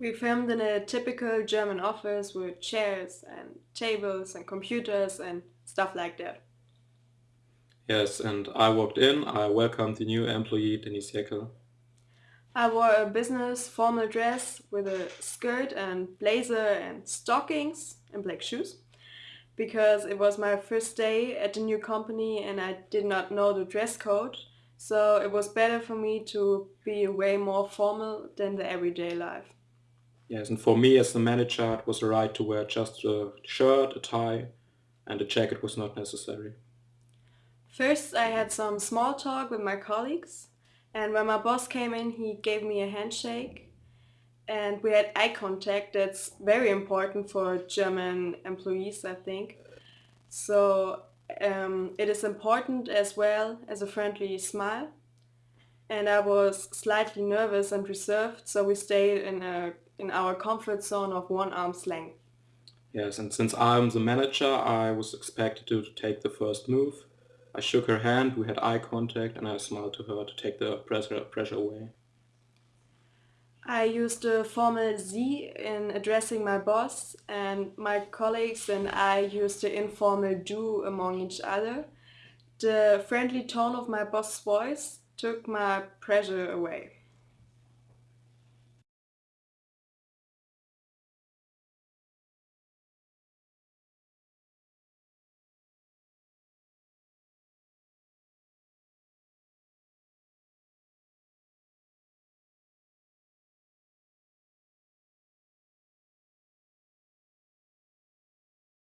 We filmed in a typical German office with chairs and tables and computers and stuff like that. Yes, and I walked in, I welcomed the new employee, Denise Jeckel. I wore a business formal dress with a skirt and blazer and stockings and black shoes because it was my first day at the new company and I did not know the dress code. So it was better for me to be way more formal than the everyday life. Yes, and for me as the manager, it was right to wear just a shirt, a tie, and a jacket was not necessary. First, I had some small talk with my colleagues, and when my boss came in, he gave me a handshake, and we had eye contact. That's very important for German employees, I think. So um, it is important as well as a friendly smile. And I was slightly nervous and reserved, so we stayed in a in our comfort zone of one arm's length. Yes, and since I'm the manager, I was expected to take the first move. I shook her hand, we had eye contact, and I smiled to her to take the pressure, pressure away. I used the formal Sie in addressing my boss, and my colleagues and I used the informal Du among each other. The friendly tone of my boss's voice took my pressure away.